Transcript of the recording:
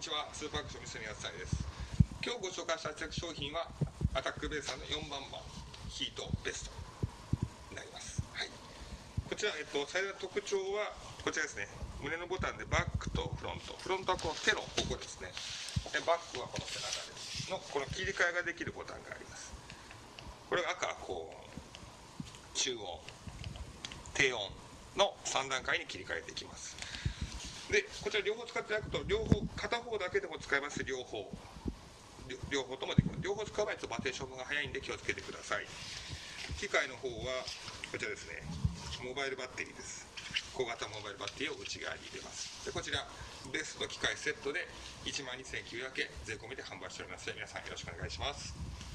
にちは。スーパーアクション三角谷です。今日ご紹介した着商品はアタックベースさんの4番版ヒートベストになります。はい。こちら、えっと、最大の特徴はこちらですね。胸のボタンでバックとフロント。フロントはこの手のここですね。でバックはこの背中ですのこの切り替えができるボタンがあります。これが赤高温中温低温の3段階に切り替えていきます。でこちら両方使っていただくと両方片方だけでも使えます両方。両方ともできます。両方使う場合とバテーションが早いんで気をつけてください。機械の方はこちらですね。モバイルバッテリーです。小型モバイルバッテリーを内側に入れます。でこちらベスト機械セットで1万2900円税込みで販売しております。ので皆さんよろしくお願いします。